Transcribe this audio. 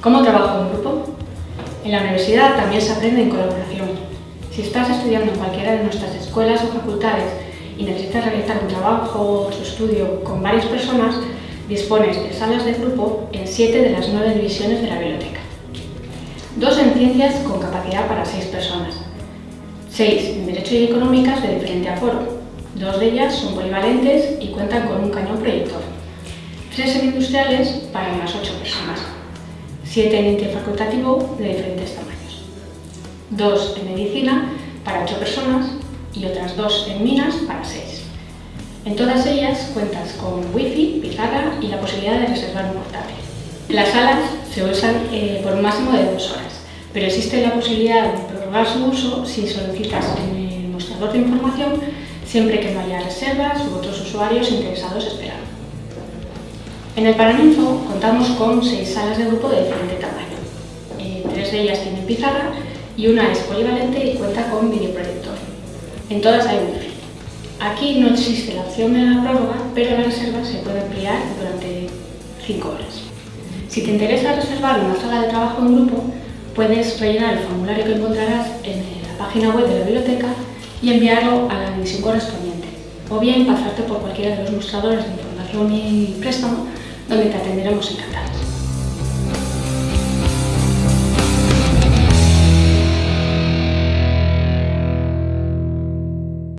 ¿Cómo trabajo en grupo? En la universidad también se aprende en colaboración. Si estás estudiando en cualquiera de nuestras escuelas o facultades y necesitas realizar un trabajo o su estudio con varias personas, dispones de salas de grupo en siete de las nueve divisiones de la biblioteca. Dos en ciencias con capacidad para seis personas. Seis en Derecho y Económicas de diferente aforo. Dos de ellas son polivalentes y cuentan con un cañón proyector. Tres en Industriales para unas ocho personas. Siete en interfacultativo de diferentes tamaños. Dos en Medicina para ocho personas y otras dos en Minas para seis. En todas ellas cuentas con wifi, pizarra y la posibilidad de reservar un portátil. Las salas se usan eh, por un máximo de dos horas, pero existe la posibilidad de prorrogar su uso si solicitas en el mostrador de información siempre que no haya reservas u otros usuarios interesados esperando. En el Paraninfo contamos con seis salas de grupo de diferente tamaño. Eh, tres de ellas tienen pizarra y una es polivalente y cuenta con videoproyector. En todas hay wifi. Aquí no existe la opción de la prórroga, pero la reserva se puede ampliar durante 5 horas. Si te interesa reservar una sala de trabajo en grupo, puedes rellenar el formulario que encontrarás en la página web de la biblioteca y enviarlo a la división correspondiente, o bien pasarte por cualquiera de los mostradores de información y préstamo, donde te atenderemos encantados.